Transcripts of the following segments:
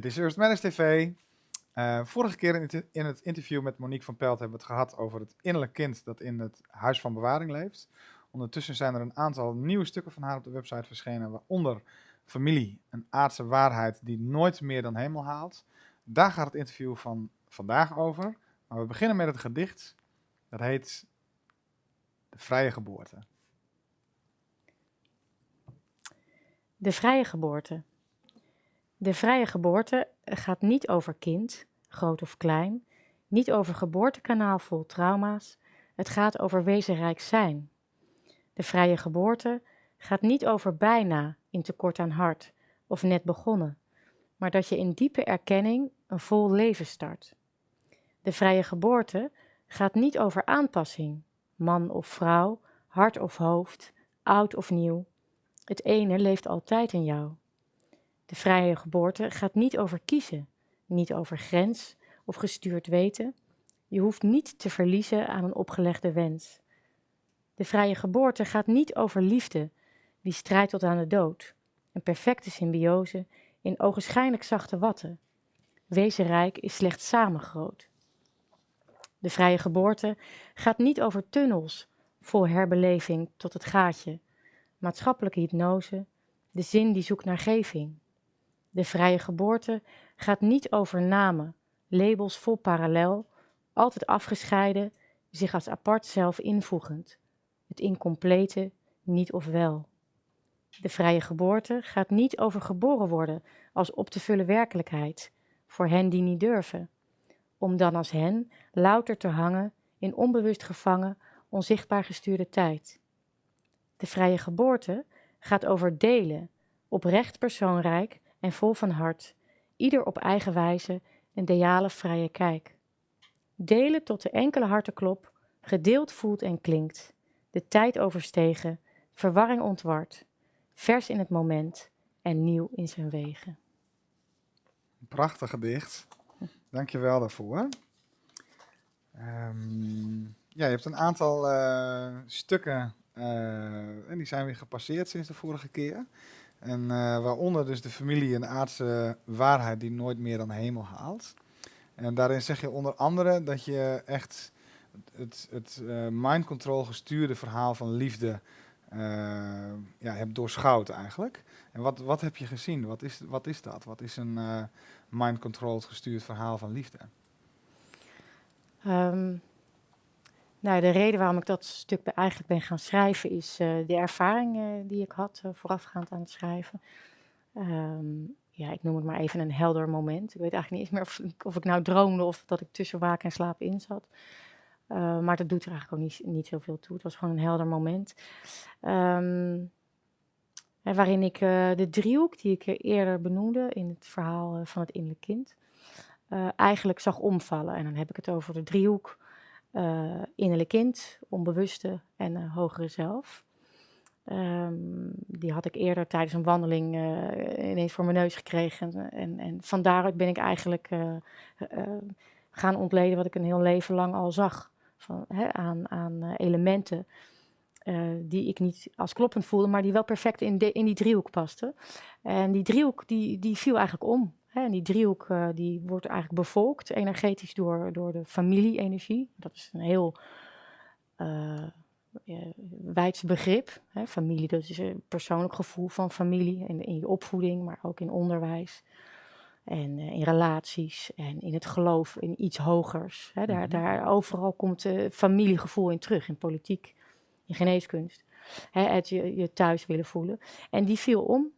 Dit is Eerst Manage TV. Uh, vorige keer in het, in het, interview met Monique van Pelt hebben we het gehad over het innerlijk kind dat in het huis van bewaring leeft. Ondertussen zijn er een aantal nieuwe stukken van haar op de website verschenen, waaronder Familie, een aardse waarheid die nooit meer dan hemel haalt. Daar gaat het interview van vandaag over. Maar we beginnen met het gedicht. Dat heet De Vrije Geboorte. De Vrije Geboorte. De vrije geboorte gaat niet over kind, groot of klein, niet over geboortekanaal vol trauma's, het gaat over wezenrijk zijn. De vrije geboorte gaat niet over bijna in tekort aan hart of net begonnen, maar dat je in diepe erkenning een vol leven start. De vrije geboorte gaat niet over aanpassing, man of vrouw, hart of hoofd, oud of nieuw. Het ene leeft altijd in jou. De vrije geboorte gaat niet over kiezen, niet over grens of gestuurd weten. Je hoeft niet te verliezen aan een opgelegde wens. De vrije geboorte gaat niet over liefde, die strijdt tot aan de dood. Een perfecte symbiose in ogenschijnlijk zachte watten. Wezenrijk is slechts samen groot. De vrije geboorte gaat niet over tunnels vol herbeleving tot het gaatje, maatschappelijke hypnose, de zin die zoekt naar geving. De vrije geboorte gaat niet over namen, labels vol parallel, altijd afgescheiden, zich als apart zelf invoegend. Het incomplete niet of wel. De vrije geboorte gaat niet over geboren worden als op te vullen werkelijkheid, voor hen die niet durven, om dan als hen louter te hangen in onbewust gevangen, onzichtbaar gestuurde tijd. De vrije geboorte gaat over delen, oprecht persoonrijk en vol van hart, ieder op eigen wijze een deale vrije kijk. Delen tot de enkele hartenklop, gedeeld voelt en klinkt, de tijd overstegen, verwarring ontward, vers in het moment en nieuw in zijn wegen. Prachtig gedicht. Dank je wel daarvoor. Um, ja, je hebt een aantal uh, stukken uh, en die zijn weer gepasseerd sinds de vorige keer. En uh, waaronder dus de familie en aardse waarheid die nooit meer dan hemel haalt. En daarin zeg je onder andere dat je echt het, het uh, mind control gestuurde verhaal van liefde uh, ja, hebt doorschouwd eigenlijk. En wat, wat heb je gezien? Wat is, wat is dat? Wat is een mind control gestuurd verhaal van liefde? Um, nou, de reden waarom ik dat stuk eigenlijk ben gaan schrijven is uh, de ervaring uh, die ik had uh, voorafgaand aan het schrijven. Um, ja, ik noem het maar even een helder moment. Ik weet eigenlijk niet eens meer of, of ik nou droomde of dat ik tussen waken en slaap in zat. maar dat doet er eigenlijk ook niet, zoveel toe. Het was gewoon een helder moment. Um, waarin ik de driehoek die ik eerder benoemde in het verhaal van het innerlijk kind, eigenlijk zag omvallen. En dan heb ik het over de driehoek uh, innerlijk kind, onbewuste en uh, hogere zelf. Um, die had ik eerder tijdens een wandeling uh, ineens voor mijn neus gekregen. En, en van daaruit ben ik eigenlijk gaan ontleden wat ik een heel leven lang al zag. Van, aan, aan elementen die ik niet als kloppend voelde, maar die wel perfect in, in die driehoek pasten. En die driehoek die, die viel eigenlijk om. En die driehoek uh, die wordt eigenlijk bevolkt energetisch door, door de familie-energie. Dat is een heel uh, wijds begrip. Hè. Familie, dat is een persoonlijk gevoel van familie in, in je opvoeding, maar ook in onderwijs. En uh, in relaties en in het geloof in iets hogers. Hè. Daar, mm -hmm. daar overal komt uh, familiegevoel in terug, in politiek, in geneeskunst. Hè, het je, je thuis willen voelen. En die viel om.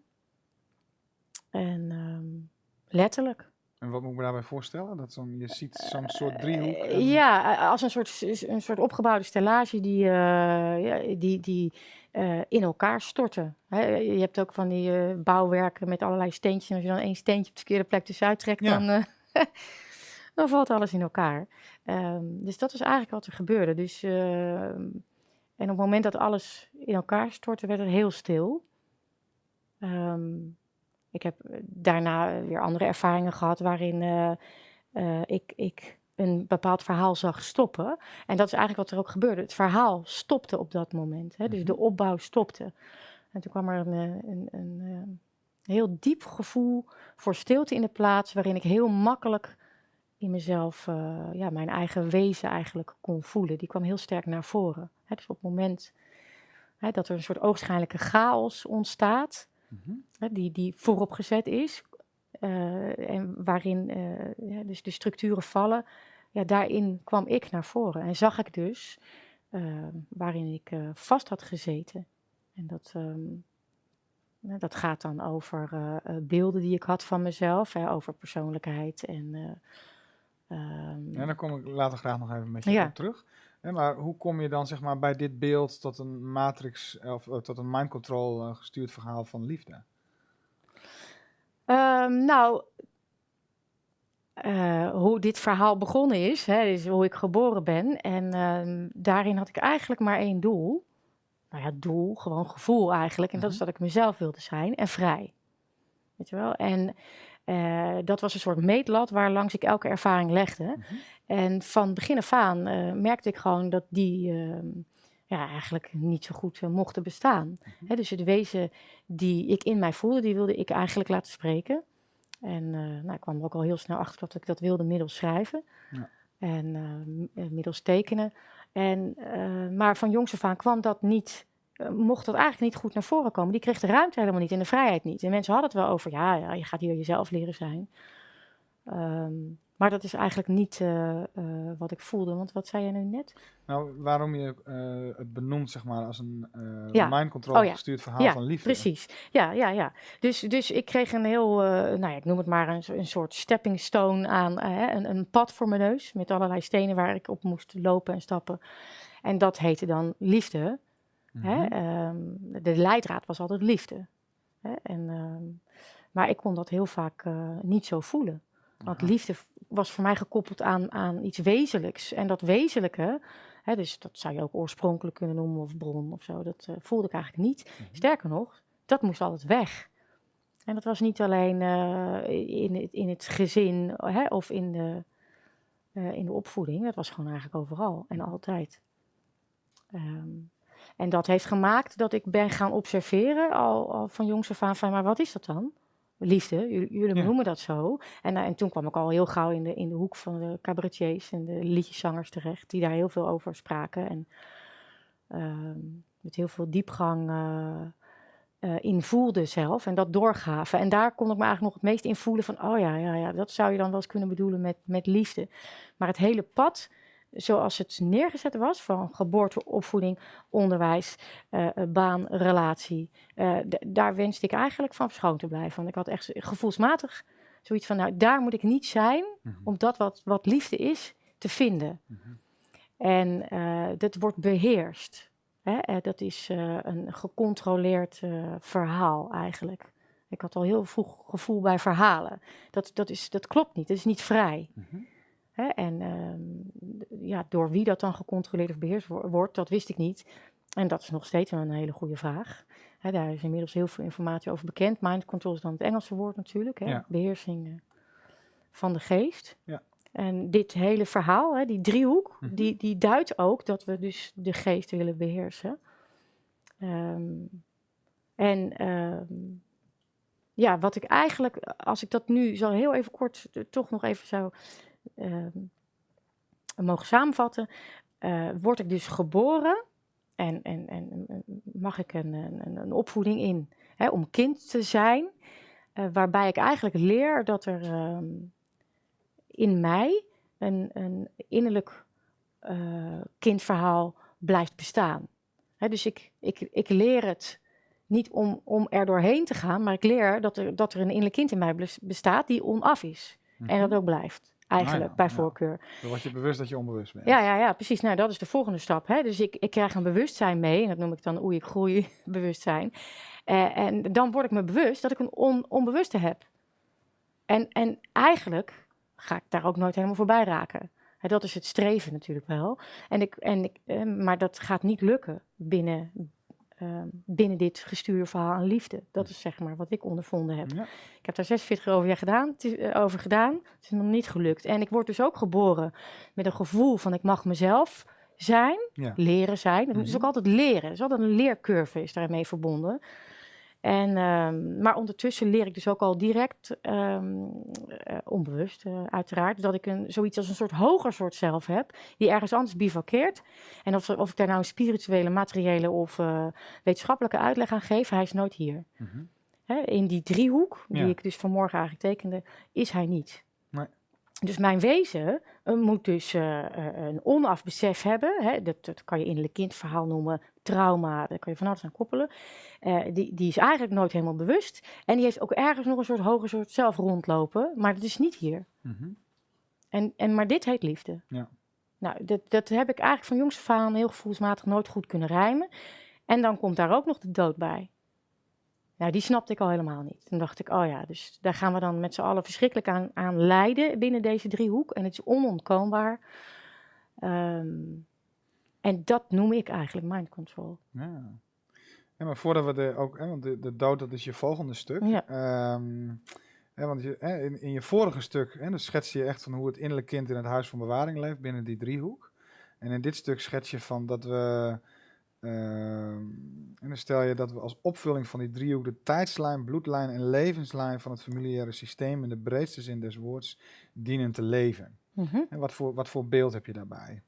En um, Letterlijk. En wat moet ik me daarbij voorstellen? Dat zo'n, je ziet zo'n soort driehoek? En... Ja, als een soort, een soort opgebouwde stellage die, uh, die, die uh, in elkaar storten. Je hebt ook van die uh, bouwwerken met allerlei steentjes. En als je dan één steentje op de verkeerde plek tussenuit trekt, ja. dan, dan valt alles in elkaar. Um, dus dat is eigenlijk wat er gebeurde. Dus, en op het moment dat alles in elkaar stortte, werd het heel stil. Um, ik heb eh, daarna weer andere ervaringen gehad waarin uh, uh, ik, ik een bepaald verhaal zag stoppen. En dat is eigenlijk wat er ook gebeurde. Het verhaal stopte op dat moment. Hè? Dus de mhm. opbouw stopte. En toen kwam er een, een, een, Een heel diep gevoel voor stilte in de plaats, waarin ik heel makkelijk in mezelf uh, ja, mijn eigen wezen eigenlijk kon voelen. Die kwam heel sterk naar voren. Hè, dus op het moment hè, dat er een soort oogschijnlijke chaos ontstaat, mm die, die vooropgezet is, uh, en waarin uh, ja, dus de structuren vallen, ja, daarin kwam ik naar voren. En zag ik dus waarin ik vast had gezeten. En dat, um, dat gaat dan over beelden die ik had van mezelf, hè, over persoonlijkheid en Um, ja, daar kom ik later graag nog even met je op terug. Maar hoe kom je dan zeg maar, bij dit beeld tot een matrix of uh, tot een mind control uh, gestuurd verhaal van liefde? Um, nou, uh, hoe dit verhaal begonnen is, hè, is hoe ik geboren ben. En uh, daarin had ik eigenlijk maar één doel. Nou ja, doel, gewoon gevoel eigenlijk. En dat is mhm. dat ik mezelf wilde zijn en vrij. Weet je wel? En uh, dat was een soort meetlat waar langs ik elke ervaring legde. Mm -hmm. En van begin af aan uh, merkte ik gewoon dat die uh, ja, eigenlijk niet zo goed eh, mochten bestaan. -hmm. dus het wezen die ik in mij voelde, die wilde ik eigenlijk laten spreken. En nou, ik kwam er ook al heel snel achter dat ik dat wilde middels schrijven. Ja. En middels tekenen. En, maar van jongs af aan kwam dat niet eh, mocht dat eigenlijk niet goed naar voren komen. Die kreeg de ruimte helemaal niet en de vrijheid niet. En mensen hadden het wel over, ja, ja je gaat hier jezelf leren zijn. Um, maar dat is eigenlijk niet uh, uh, wat ik voelde. Want wat zei jij nu net? Nou, waarom je uh, het benoemt, zeg maar, als een ja. mind control oh, ja. gestuurd verhaal ja, van liefde. precies. Ja, ja, ja. Dus, dus ik kreeg een heel, nou ja, ik noem het maar een, een soort stepping stone aan, een, een pad voor mijn neus. Met allerlei stenen waar ik op moest lopen en stappen. En dat heette dan liefde. Hè? Um, de leidraad was altijd liefde. Hè? En, um, maar ik kon dat heel vaak uh, niet zo voelen. Want liefde was voor mij gekoppeld aan, aan iets wezenlijks. En dat wezenlijke, hè, dus dat zou je ook oorspronkelijk kunnen noemen of bron of zo, dat uh, voelde ik eigenlijk niet. Mm -hmm. Sterker nog, dat moest altijd weg. En dat was niet alleen uh, in, het, in het gezin hè, of in de, in de opvoeding, dat was gewoon eigenlijk overal en altijd. Um, en dat heeft gemaakt dat ik ben gaan observeren, al, al van jongs af aan, van maar wat is dat dan? Liefde, jullie, ja. noemen dat zo. En, uh, en toen kwam ik al heel gauw in de, in de hoek van de cabaretiers en de liedjeszangers terecht, die daar heel veel over spraken. En uh, met heel veel diepgang uh, in voelden zelf en dat doorgaven. En daar kon ik me eigenlijk nog het meest in voelen van, oh ja, ja, ja, dat zou je dan wel eens kunnen bedoelen met, met liefde. Maar het hele pad zoals het neergezet was, van geboorte, opvoeding, onderwijs, uh, baan, relatie. Uh, daar wenste ik eigenlijk van verschoond te blijven. Want ik had echt gevoelsmatig zoiets van, nou, daar moet ik niet zijn mm -hmm. om dat wat, wat liefde is te vinden. Mm -hmm. En uh, dat wordt beheerst. Hè? dat is een gecontroleerd verhaal eigenlijk. Ik had al heel vroeg gevoel bij verhalen. Dat, dat, is, dat klopt niet, dat is niet vrij. Mm -hmm. Hè? En uh, ja, door wie dat dan gecontroleerd of beheerst wordt, dat wist ik niet. En dat is nog steeds een hele goede vraag. Hè, daar is inmiddels heel veel informatie over bekend. Mind control is dan het Engelse woord natuurlijk. Hè? Ja. Beheersing uh, van de geest. Ja. En dit hele verhaal, hè, die driehoek, -hmm. die, die duidt ook dat we dus de geest willen beheersen. Um, en um, ja, wat ik eigenlijk, als ik dat nu zo heel even kort toch nog even zou mogen samenvatten, uh, word ik dus geboren en, en, en mag ik een, een, een opvoeding in hè, om kind te zijn, uh, waarbij ik eigenlijk leer dat er uh, in mij een, een innerlijk uh, kindverhaal blijft bestaan. Hè, dus ik, ik, ik leer het niet om, om er doorheen te gaan, maar ik leer dat er, dat er een innerlijk kind in mij bestaat die onaf is. Mm -hmm. En dat ook blijft eigenlijk, nou ja, bij voorkeur. Ja. Dan word je bewust dat je onbewust bent. Ja, ja, ja precies. Nou, dat is de volgende stap. Hè? Dus ik, ik krijg een bewustzijn mee, en dat noem ik dan oei, ik groei bewustzijn. Uh, en dan word ik me bewust dat ik een on, onbewuste heb. En, en eigenlijk ga ik daar ook nooit helemaal voorbij raken. Hè, dat is het streven natuurlijk wel. En ik, en ik, uh, maar dat gaat niet lukken binnen, uh, binnen dit gestuurde verhaal aan liefde. Dat is zeg maar wat ik ondervonden heb. Ja. Ik heb daar 46 over, jaar gedaan, het is, uh, over gedaan. Het is nog niet gelukt. En ik word dus ook geboren met een gevoel van ik mag mezelf zijn, ja. leren zijn. Dat mm -hmm. is ook altijd leren. Er is altijd een leercurve is daarmee verbonden. En, ehm, maar ondertussen leer ik dus ook al direct, ehm, eh, onbewust eh, uiteraard, dat ik een, zoiets als een soort hoger soort zelf heb, die ergens anders bivakkeert. En of, of ik daar nou een spirituele, materiële of eh, wetenschappelijke uitleg aan geef, hij is nooit hier. Mhm. In die driehoek, die Ja. ik dus vanmorgen eigenlijk tekende, is hij niet. Dus mijn wezen eh, moet dus eh, een onaf besef hebben. Hè, dat, dat kan je innerlijk kindverhaal noemen, trauma, daar kan je van alles aan koppelen. Die, die is eigenlijk nooit helemaal bewust. En die heeft ook ergens nog een soort hoger soort zelf rondlopen, maar dat is niet hier. Mhm. En, en, maar dit heet liefde. Ja. Nou, dat, dat heb ik eigenlijk van jongs af aan heel gevoelsmatig nooit goed kunnen rijmen. En dan komt daar ook nog de dood bij. Nou, die snapte ik al helemaal niet. Toen dacht ik, oh ja, dus daar gaan we dan met z'n allen verschrikkelijk aan, aan lijden binnen deze driehoek. En het is onontkoombaar. Ehm, en dat noem ik eigenlijk mind control. Ja. ja, maar voordat we de, ook, hè, want de, de dood, dat is je volgende stuk. Ja. Ehm, hè, want je, hè, in, in je vorige stuk, hè, dan schets je echt van hoe het innerlijk kind in het huis van bewaring leeft binnen die driehoek. En in dit stuk schets je van dat we, en dan stel je dat we als opvulling van die driehoek de tijdslijn, bloedlijn en levenslijn van het familiaire systeem in de breedste zin des woords dienen te leven. Mhm. En wat voor, wat voor beeld heb je daarbij?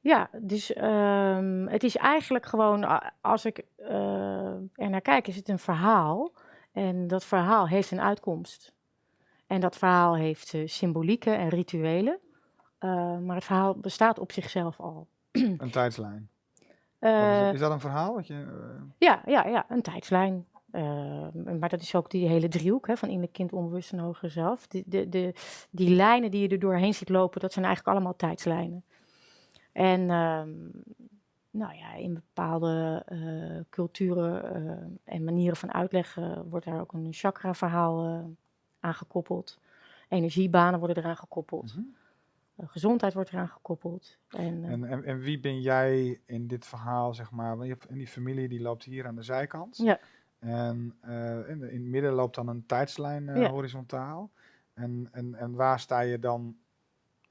Ja, dus ehm, het is eigenlijk gewoon, als ik eh, er naar kijk, is het een verhaal. En dat verhaal heeft een uitkomst. En dat verhaal heeft eh, symbolieken en rituelen. Eh, maar het verhaal bestaat op zichzelf al. Een tijdslijn. Is, Eh, dat, is dat een verhaal? Wat je, eh, ja, ja, ja, een tijdslijn. Eh, maar dat is ook die hele driehoek hè, van innerlijk kind, onbewust en hoger zelf. Die, de, de, die lijnen die je er doorheen ziet lopen, dat zijn eigenlijk allemaal tijdslijnen. En ehm, nou ja, in bepaalde culturen en manieren van uitleggen wordt daar ook een chakra-verhaal aan gekoppeld. Energiebanen worden eraan gekoppeld. mhm. Gezondheid wordt eraan gekoppeld. En, eh, En, en, en wie ben jij in dit verhaal, zeg maar? Want je hebt, en die familie die loopt hier aan de zijkant. Ja. En eh, in, in het midden loopt dan een tijdslijn eh, Ja. horizontaal. En, en, en waar sta je dan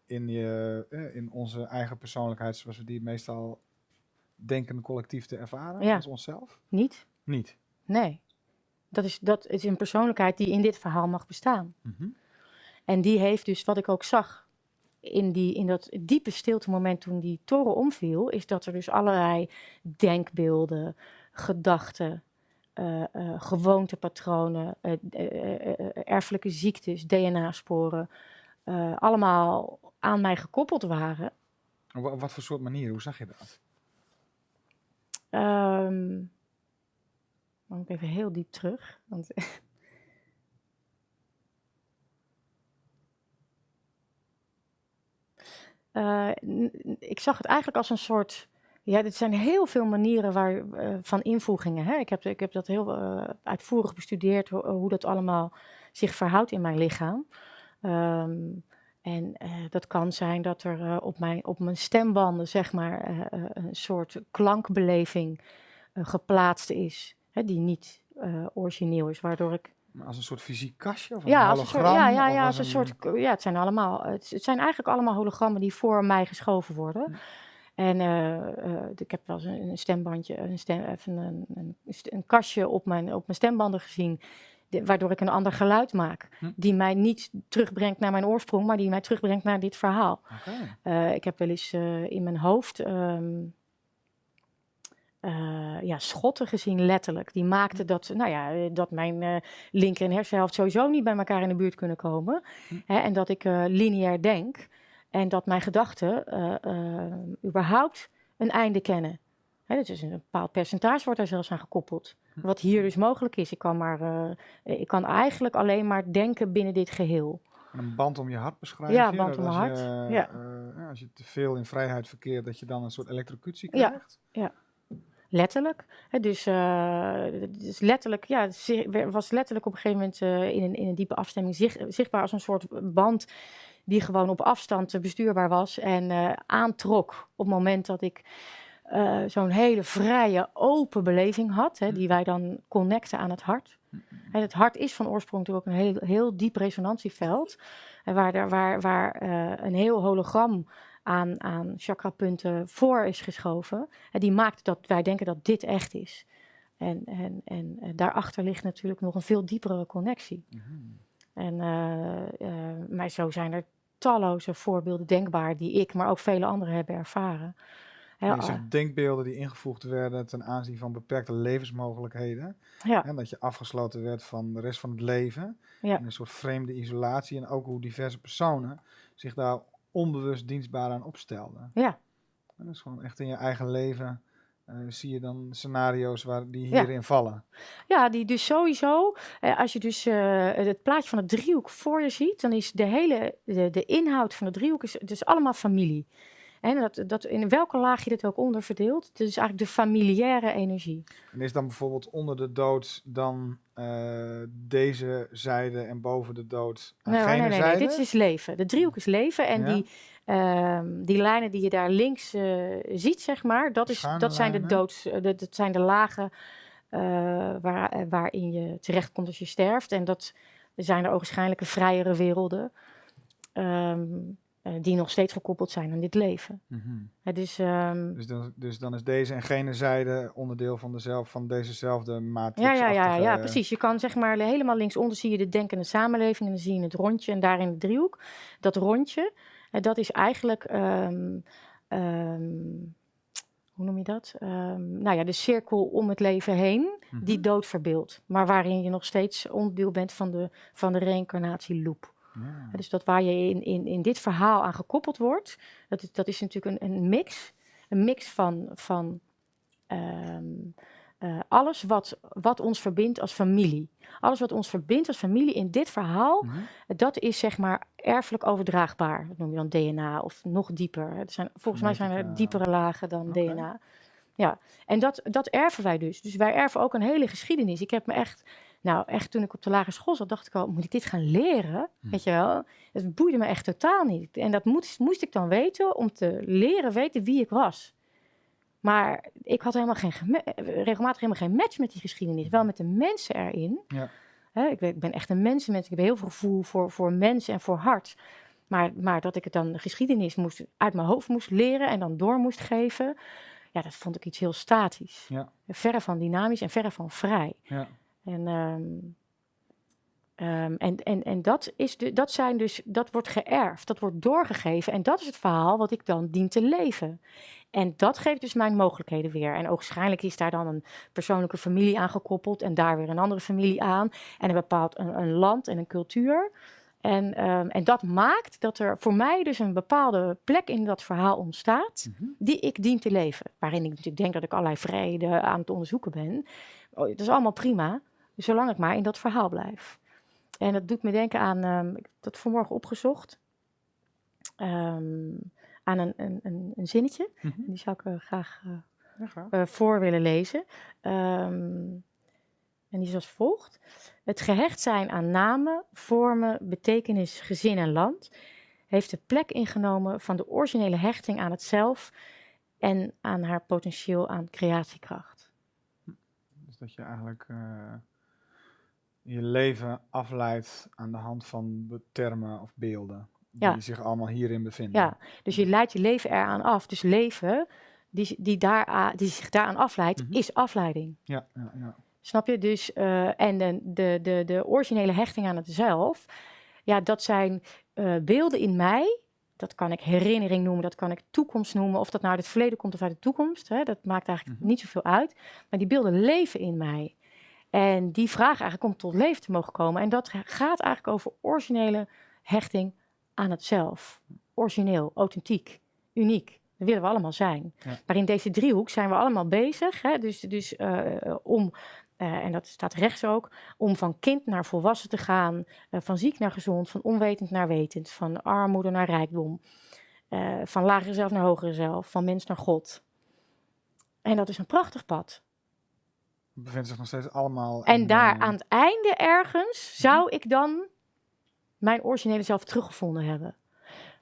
in, je, eh, in onze eigen persoonlijkheid, zoals we die meestal denken collectief te ervaren, Ja. als onszelf? niet? Niet. Nee. Dat is, dat is een persoonlijkheid die in dit verhaal mag bestaan. Mhm. En die heeft dus, wat ik ook zag in, die, in dat diepe stilte moment toen die toren omviel, is dat er dus allerlei denkbeelden, gedachten, eh, eh, gewoontepatronen, eh, erfelijke ziektes, DNA-sporen, allemaal aan mij gekoppeld waren. Op wa- wat voor soort manier? Hoe zag je dat? Dan moet ik even heel diep terug. Want Eh, ik zag het eigenlijk als een soort. Ja, dit zijn heel veel manieren waar, eh, van invoegingen. Hè? Ik, heb, ik heb dat heel eh, uitvoerig bestudeerd, ho- hoe dat allemaal zich verhoudt in mijn lichaam. Ehm, en dat kan zijn dat er op, mijn, op mijn stembanden, zeg maar, een soort klankbeleving geplaatst is, hè, die niet origineel is, waardoor ik Als een soort fysiek kastje of een ja, als een soort, hologram? ja, ja, ja, als als een soort, ja, het zijn allemaal, het, het zijn eigenlijk allemaal hologrammen die voor mij geschoven worden. En eh, eh, ik heb wel eens een, een stembandje, een, stem, even een, een, st- een kastje op mijn, op mijn stembanden gezien, waardoor ik een ander geluid maak. Hm. Die mij niet terugbrengt naar mijn oorsprong, maar die mij terugbrengt naar dit verhaal. Eh, ik heb wel eens in mijn hoofd ehm, eh, ja, schotten gezien, letterlijk. Die maakten dat, nou ja, eh, dat mijn eh, linker en hersenhelft sowieso niet bij elkaar in de buurt kunnen komen. Hm. Hè, en dat ik lineair denk en dat mijn gedachten überhaupt een einde kennen. Hè, dus een bepaald percentage wordt daar zelfs aan gekoppeld. Hm. Wat hier dus mogelijk is. Ik kan, maar, ik kan eigenlijk alleen maar denken binnen dit geheel. En een band om je hart beschrijven. Ja, een band om mijn hart, Je, ja. ja, als je te veel in vrijheid verkeert, dat je dan een soort elektrocutie Ja. krijgt. Letterlijk. Hè, dus, eh, dus letterlijk, ja, was letterlijk op een gegeven moment eh, in, een, in een diepe afstemming zich- zichtbaar als een soort band die gewoon op afstand eh, bestuurbaar was en aantrok op het moment dat ik zo'n hele vrije, open beleving had, hè, die wij dan connecten aan het hart. En het hart is van oorsprong natuurlijk ook een heel, heel diep resonantieveld, waar, waar, waar een heel hologram aan, aan chakrapunten voor is geschoven. En die maakt dat wij denken dat dit echt is. En, en, en daarachter ligt natuurlijk nog een veel diepere connectie. Mhm. En eh, eh, maar zo zijn er talloze voorbeelden denkbaar die ik, maar ook vele anderen hebben ervaren. Ah, zegt denkbeelden die ingevoegd werden ten aanzien van beperkte levensmogelijkheden. ja, En dat je afgesloten werd van de rest van het leven. Ja. In een soort vreemde isolatie. En ook hoe diverse personen zich daar onbewust dienstbaar aan opstelden. ja, En dat is gewoon echt in je eigen leven. eh, zie je dan scenario's waar die Ja. hierin vallen. ja, die dus sowieso, eh, als je dus eh, het plaatje van het driehoek voor je ziet, dan is de hele, de, de inhoud van de driehoek is dus allemaal familie. En dat, dat, in welke laag je dit ook onder verdeelt, het is eigenlijk de familiaire energie. En is dan bijvoorbeeld onder de dood dan eh, deze zijde en boven de dood Nee, hoor, gene nee, nee, nee, zijde? dit is leven. De driehoek is leven en Ja. die, ehm, die lijnen die je daar links eh, ziet, zeg maar, dat, is, Schuine dat zijn de doods, eh, de- dat zijn de lagen eh, waar, eh, waarin je terechtkomt als je sterft. En dat zijn de ogenschijnlijke vrijere werelden eh, die nog steeds gekoppeld zijn aan dit leven. Mhm. Dus ehm, Dus, dan, dus dan is deze en gene zijde onderdeel van, dezelfde, van dezezelfde matrix. Ja, ja, ja, ja, precies. Je kan zeg maar helemaal linksonder zie je de denkende samenleving en dan zie je het rondje en daarin de driehoek. Dat rondje, eh, dat is eigenlijk, ehm, ehm, hoe noem je dat? Nou ja, de cirkel om het leven heen die dood verbeeldt, maar waarin je nog steeds onderdeel bent van de, van de reïncarnatieloop. Ja. Dus dat waar je in, in, in dit verhaal aan gekoppeld wordt, dat is, dat is natuurlijk een, een mix. Een mix van, van ehm, eh, alles wat, wat ons verbindt als familie. Alles wat ons verbindt als familie in dit verhaal, Mhm. dat is zeg maar erfelijk overdraagbaar. Dat noem je dan DNA of nog dieper. Er zijn, volgens mij zijn er diepere lagen dan. DNA. Ja, en dat, dat erven wij dus. Dus wij erven ook een hele geschiedenis. Ik heb me echt, nou echt toen ik op de lagere school zat, dacht ik al, moet ik dit gaan leren? Hm. Weet je wel? Het boeide me echt totaal niet. En dat moest, moest ik dan weten om te leren weten wie ik was. Maar ik had helemaal geen, regelmatig helemaal geen match met die geschiedenis. Wel met de mensen erin. Ja. Ik, ben, ik ben echt een mensenmens. Ik heb heel veel gevoel voor, voor mensen en voor hart. Maar, maar dat ik het dan de geschiedenis moest, uit mijn hoofd moest leren en dan door moest geven. Ja, dat vond ik iets heel statisch. Ja. Verre van dynamisch en verre van vrij. Ja. En, ehm, ehm, en, en, en dat, is de, dat, zijn dus, dat wordt geërfd, dat wordt doorgegeven. En dat is het verhaal wat ik dan dien te leven. En dat geeft dus mijn mogelijkheden weer. En waarschijnlijk is daar dan een persoonlijke familie aan gekoppeld. En daar weer een andere familie aan. En een bepaald een, een land en een cultuur. En, ehm, en dat maakt dat er voor mij dus een bepaalde plek in dat verhaal ontstaat. Mhm. Die ik dien te leven. Waarin ik natuurlijk denk dat ik allerlei vrijheden aan het onderzoeken ben. Oh, dat is allemaal prima. Zolang ik maar in dat verhaal blijf. En dat doet me denken aan, ehm, ik heb dat vanmorgen opgezocht, Ehm, aan een, een, een, een zinnetje. Mhm. Die zou ik eh, graag eh, eh, voor willen lezen. Ehm, en die is als volgt. Het gehecht zijn aan namen, vormen, betekenis, gezin en land heeft de plek ingenomen van de originele hechting aan het zelf en aan haar potentieel aan creatiekracht. Dus dat je eigenlijk je leven afleidt aan de hand van termen of beelden. Die Ja. zich allemaal hierin bevinden. Ja, dus je leidt je leven eraan af. Dus leven die, die, daar, die zich daaraan afleidt, Mhm. is afleiding. Ja, ja, ja. Snap je? Dus, eh, en de, de, de, de originele hechting aan het zelf, ja, dat zijn eh, beelden in mij. Dat kan ik herinnering noemen, dat kan ik toekomst noemen. Of dat nou uit het verleden komt of uit de toekomst, hè, dat maakt eigenlijk Mhm. niet zoveel uit. Maar die beelden leven in mij. En die vragen eigenlijk om tot leven te mogen komen. En dat gaat eigenlijk over originele hechting aan het zelf. Origineel, authentiek, uniek. Dat willen we allemaal zijn. Ja. Maar in deze driehoek zijn we allemaal bezig. Hè? Dus, dus eh, om, eh, en dat staat rechts ook, om van kind naar volwassen te gaan. eh, van ziek naar gezond, van onwetend naar wetend. Van armoede naar rijkdom. van lagere zelf naar hogere zelf. Van mens naar God. En dat is een prachtig pad. Het bevindt zich nog steeds allemaal. En in, daar eh, aan het einde ergens zou ik dan mijn originele zelf teruggevonden hebben.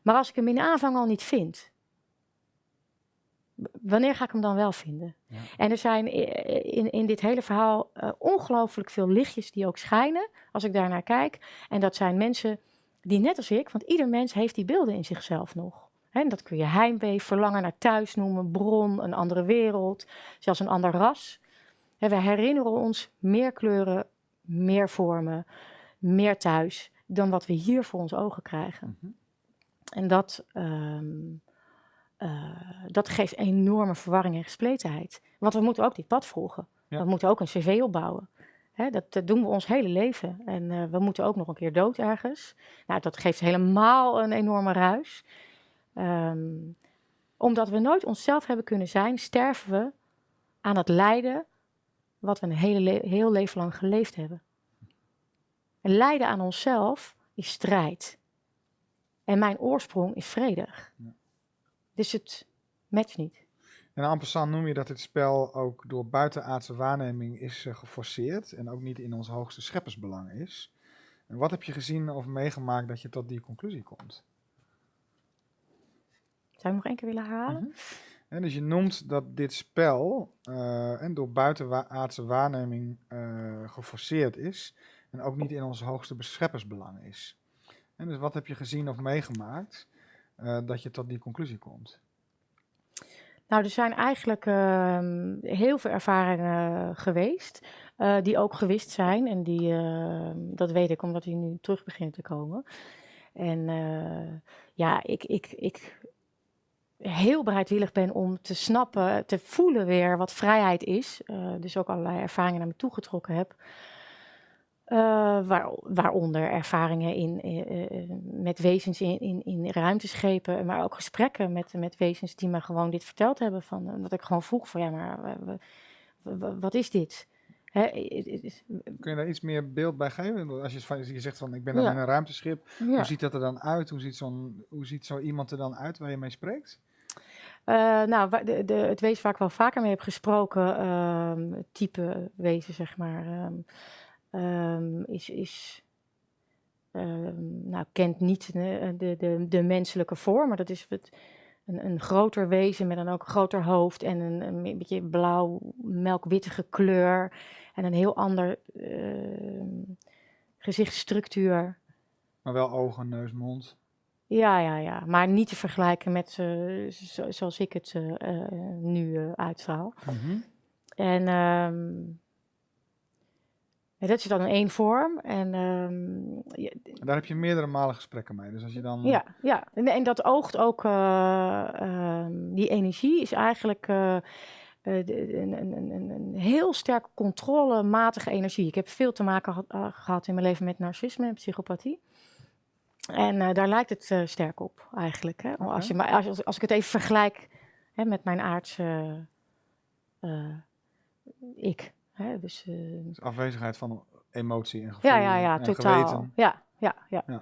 Maar als ik hem in de aanvang al niet vind, wanneer ga ik hem dan wel vinden? Ja. En er zijn in, in dit hele verhaal eh, ongelooflijk veel lichtjes die ook schijnen als ik daarnaar kijk. En dat zijn mensen die net als ik, want ieder mens heeft die beelden in zichzelf nog. En dat kun je heimwee, verlangen naar thuis noemen, bron, een andere wereld, zelfs een ander ras. We herinneren ons meer kleuren, meer vormen, meer thuis dan wat we hier voor onze ogen krijgen. Mhm. En dat, ehm, eh, dat geeft enorme verwarring en gespletenheid. Want we moeten ook dit pad volgen. Ja. We moeten ook een cv opbouwen. Hè, dat, dat doen we ons hele leven. En eh, we moeten ook nog een keer dood ergens. Nou, dat geeft helemaal een enorme ruis. Ehm, omdat we nooit onszelf hebben kunnen zijn, sterven we aan het lijden wat we een hele le- heel leven lang geleefd hebben. En lijden aan onszelf is strijd. En mijn oorsprong is vredig. Ja. Dus het matcht niet. En passant noem je dat dit spel ook door buitenaardse waarneming is eh, geforceerd en ook niet in ons hoogste scheppersbelang is. En wat heb je gezien of meegemaakt dat je tot die conclusie komt? Zou je hem nog één keer willen herhalen? Mhm. En dus je noemt dat dit spel eh, en door buitenaardse waarneming eh, geforceerd is en ook niet in ons hoogste scheppersbelang is. En dus wat heb je gezien of meegemaakt eh, dat je tot die conclusie komt? Nou, er zijn eigenlijk ehm, heel veel ervaringen geweest, die ook gewist zijn. En die, ehm, dat weet ik omdat die nu terug beginnen te komen. En ja, ik, ik, ik heel bereidwillig ben om te snappen, te voelen weer wat vrijheid is. Eh, dus ook allerlei ervaringen naar me toe getrokken heb. Eh, waar, waaronder ervaringen in, eh, met wezens in, in, in ruimteschepen, maar ook gesprekken met, met wezens die me gewoon dit verteld hebben. Van, dat ik gewoon vroeg van ja, maar wa- wa- wa- wat is dit? Is- Kun je daar iets meer beeld bij geven? Als je, van, je zegt van ik ben dan Ja. in een ruimteschip, ja. hoe ziet dat er dan uit? Hoe ziet, zo'n, hoe ziet zo iemand er dan uit waar je mee spreekt? Eh, nou, de, de, het wezen waar ik wel vaker mee heb gesproken, ehm, type wezen, zeg maar, ehm, ehm, is, is nou, kent niet de, de, de, de menselijke vorm, maar dat is het, een, een groter wezen met dan ook een groter hoofd en een, een beetje blauw, melkwittige kleur en een heel ander ehm, gezichtsstructuur. Maar wel ogen, neus, mond. Ja, ja, ja. Maar niet te vergelijken met zo- zoals ik het eh, eh, nu eh, uitstraal. En ehm, ja, dat is dan in één vorm. En ehm, En daar heb je meerdere malen gesprekken mee. Dus als je dan. ja, ja. En, en dat oogt ook, eh, ehm, die energie is eigenlijk eh, eh, de- een, een, een, een- heel sterk controlematige energie. Ik heb veel te maken gehad- eh, gehad in mijn leven met narcisme en psychopathie. En daar lijkt het sterk op eigenlijk. Hè? Als, je, maar als, als, als ik het even vergelijk hè, met mijn aardse ik. Hè? Dus, eh, Dus afwezigheid van emotie en gevoel. ja, ja, ja, en totaal. geweten. Ja, ja, ja, Ja.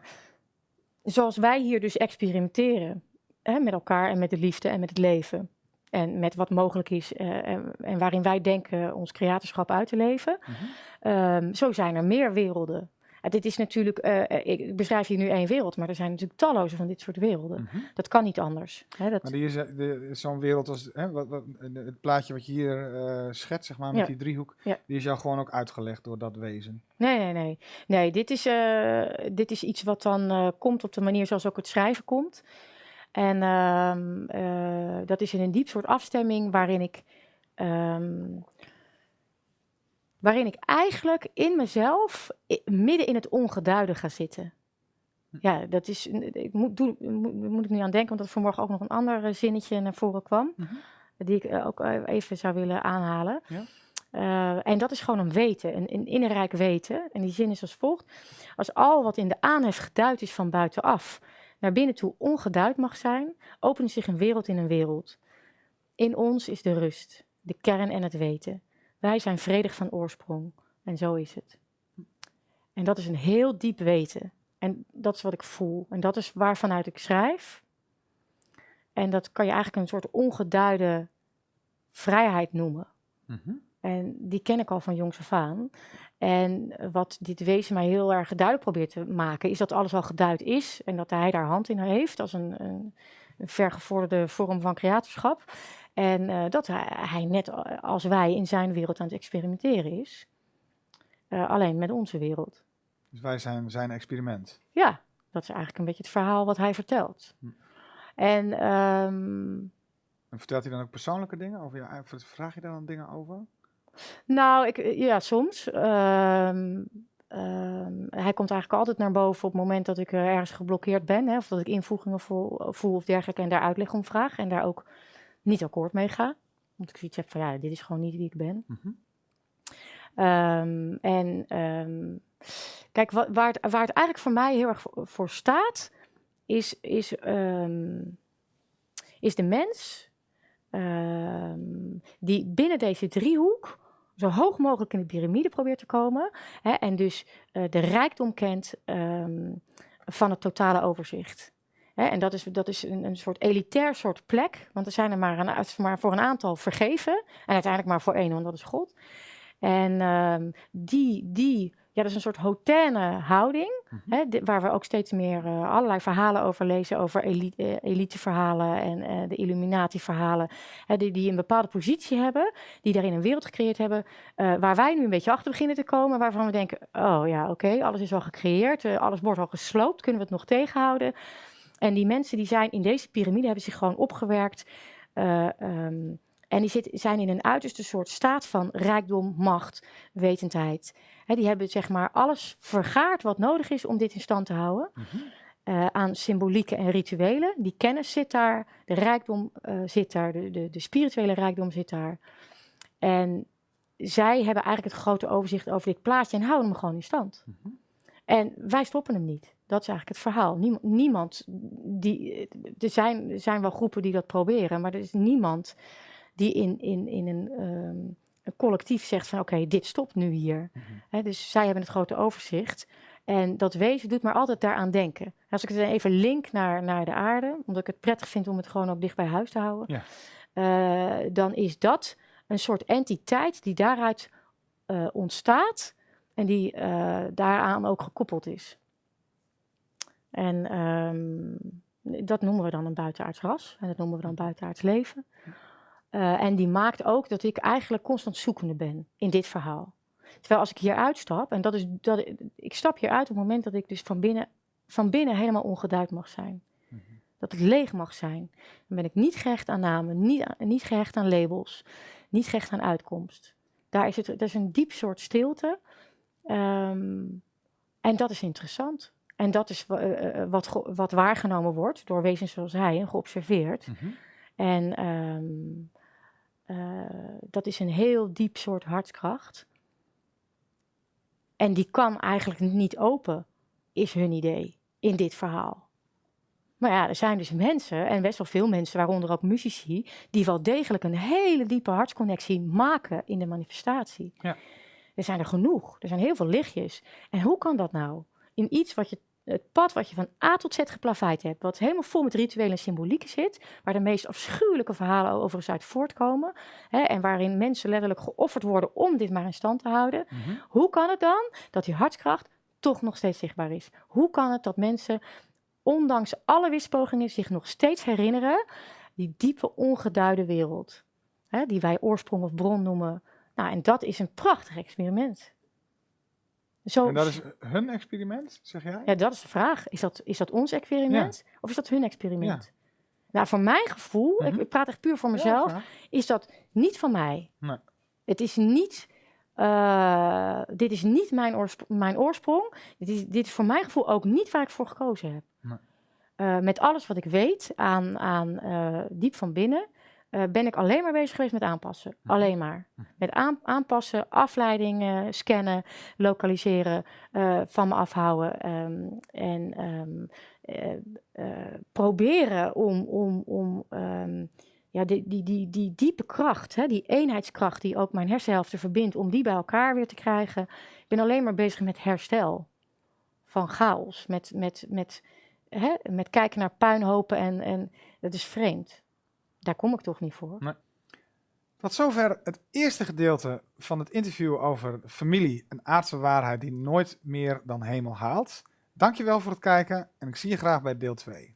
Zoals wij hier dus experimenteren hè, met elkaar en met de liefde en met het leven. En met wat mogelijk is eh, en, en waarin wij denken ons creatorschap uit te leven. Mhm. Ehm, zo zijn er meer werelden. Dit is natuurlijk, eh, eh, ik beschrijf hier nu één wereld, maar er zijn natuurlijk talloze van dit soort werelden. Mhm. Dat kan niet anders. Hè, dat, Maar die is, eh, zo'n wereld als hè, wat, wat, het plaatje wat je hier eh schetst, zeg maar, met Ja. die driehoek, Ja. die is jou gewoon ook uitgelegd door dat wezen. Nee, nee, nee. Nee, dit is, dit is iets wat dan komt op de manier zoals ook het schrijven komt. En ehm, eh, dat is in een diep soort afstemming waarin ik, ehm, waarin ik eigenlijk in mezelf midden in het ongeduide ga zitten. Ja, dat is, ik moet, doe, moet, ik nu aan denken, want er vanmorgen ook nog een ander eh, zinnetje naar voren kwam, Mhm. die ik eh, ook eh, even zou willen aanhalen. Ja. En dat is gewoon een weten, een, een innerlijk weten. En die zin is als volgt. Als al wat in de aanhef geduid is van buitenaf naar binnen toe ongeduid mag zijn, opent zich een wereld in een wereld. In ons is de rust, de kern en het weten. Wij zijn vredig van oorsprong. En zo is het. En dat is een heel diep weten. En dat is wat ik voel. En dat is waarvanuit ik schrijf. En dat kan je eigenlijk een soort ongeduide vrijheid noemen. Mhm. En die ken ik al van jongs af aan. En wat dit wezen mij heel erg duidelijk probeert te maken, is dat alles al geduid is en dat hij daar hand in heeft als een, een, een vergevorderde vorm van creatorschap. En eh, dat hij, hij net als wij in zijn wereld aan het experimenteren is. Eh, alleen met onze wereld. Dus wij zijn zijn experiment. Ja, dat is eigenlijk een beetje het verhaal wat hij vertelt. Hm. En ehm, En vertelt hij dan ook persoonlijke dingen over jou? Vraag je daar dan dingen over? Nou, ik, ja, soms. Ehm, ehm, hij komt eigenlijk altijd naar boven op het moment dat ik eh, ergens geblokkeerd ben. Hè, of dat ik invoegingen voel, voel of dergelijke en daar uitleg om vraag. En daar ook niet akkoord mee ga. Want ik zoiets heb van, ja, dit is gewoon niet wie ik ben. Mhm. Ehm, en ehm, kijk, wa- waar het, waar het eigenlijk voor mij heel erg voor, voor staat, is, is, ehm, is de mens die binnen deze driehoek zo hoog mogelijk in de piramide probeert te komen. Hè, en dus eh, de rijkdom kent van het totale overzicht. Hè, en dat is, dat is een, een soort elitair soort plek, want er zijn er maar, een, maar voor een aantal vergeven. En uiteindelijk maar voor één, want dat is God. En ehm, die, die, ja, dat is een soort hautaine houding, Mhm. hè, waar we ook steeds meer eh, allerlei verhalen over lezen, over elite, eh, eliteverhalen en eh, de Illuminati-verhalen, hè, die, die een bepaalde positie hebben, die daarin een wereld gecreëerd hebben, waar wij nu een beetje achter beginnen te komen, waarvan we denken, oh ja, oké, alles is al gecreëerd, alles wordt al gesloopt, kunnen we het nog tegenhouden? En die mensen die zijn in deze piramide, hebben zich gewoon opgewerkt. eh, ehm, en die zit, zijn in een uiterste soort staat van rijkdom, macht, wetendheid. Die hebben zeg maar alles vergaard wat nodig is om dit in stand te houden. Mhm. eh, aan symbolieken en rituelen. Die kennis zit daar, de rijkdom eh, zit daar, de, de, de spirituele rijkdom zit daar. En zij hebben eigenlijk het grote overzicht over dit plaatje en houden hem gewoon in stand. Mhm. En wij stoppen hem niet. Dat is eigenlijk het verhaal. Niemand, niemand die. Er zijn, er zijn wel groepen die dat proberen, maar er is niemand die in, in, in een, ehm, een collectief zegt van oké, dit stopt nu hier. Mhm. Dus zij hebben het grote overzicht. En dat wezen doet maar altijd daaraan denken. Als ik het even link naar, naar de aarde, omdat ik het prettig vind om het gewoon ook dicht bij huis te houden, Ja. eh, dan is dat een soort entiteit die daaruit eh, ontstaat en die eh, daaraan ook gekoppeld is. En ehm, dat noemen we dan een buitenaards ras en dat noemen we dan buitenaards leven. Eh, en die maakt ook dat ik eigenlijk constant zoekende ben in dit verhaal. Terwijl als ik hier uitstap, en dat is dat ik stap hier uit op het moment dat ik dus van binnen, van binnen helemaal ongeduid mag zijn. Mhm. Dat het leeg mag zijn. Dan ben ik niet gehecht aan namen, niet, niet gehecht aan labels, niet gehecht aan uitkomst. Daar is het, dat is een diep soort stilte. Ehm, en dat is interessant. En dat is eh, eh, wat, wat waargenomen wordt door wezens zoals hij en geobserveerd. Mhm. En ehm, eh, dat is een heel diep soort hartskracht. En die kan eigenlijk niet open, is hun idee in dit verhaal. Maar ja, er zijn dus mensen, en best wel veel mensen, waaronder ook muzici, die wel degelijk een hele diepe hartsconnectie maken in de manifestatie. Ja. Er zijn er genoeg. Er zijn heel veel lichtjes. En hoe kan dat nou? In iets wat je, het pad wat je van A tot Z geplaveid hebt, wat helemaal vol met rituelen en symbolieken zit, waar de meest afschuwelijke verhalen overigens uit voortkomen, hè, en waarin mensen letterlijk geofferd worden om dit maar in stand te houden. Mhm. Hoe kan het dan dat die hartskracht toch nog steeds zichtbaar is? Hoe kan het dat mensen, ondanks alle wispogingen, zich nog steeds herinneren die diepe ongeduide wereld, hè, die wij oorsprong of bron noemen? Nou, en dat is een prachtig experiment. Zo, En dat is hun experiment, zeg jij? ja, dat is de vraag. Is dat, is dat ons experiment of is dat hun experiment? Nou, voor mijn gevoel, ik- Mhm. ik praat echt puur voor mezelf, is dat niet van mij. Nee. Het is niet, eh, dit is niet mijn, mijn oorsprong. Dit is, dit is voor mijn gevoel ook niet waar ik voor gekozen heb. Nee. Eh, met alles wat ik weet aan, aan eh, diep van binnen, eh, ben ik alleen maar bezig geweest met aanpassen. Mhm. Alleen maar. Mhm. Met aan, aanpassen, afleidingen, scannen, lokaliseren, eh, van me afhouden. ehm, en ehm, eh, eh, proberen om, om, om ehm, ja, die, die, die, die diepe kracht, hè, die eenheidskracht die ook mijn hersenhelften verbindt, om die bij elkaar weer te krijgen. Ik ben alleen maar bezig met herstel van chaos, met, met, met, hè, met kijken naar puinhopen en, en dat is vreemd. Daar kom ik toch niet voor. Tot zover het eerste gedeelte van het interview over familie, een aardse waarheid die nooit meer dan hemel haalt. Dankjewel voor het kijken en ik zie je graag bij deel 2.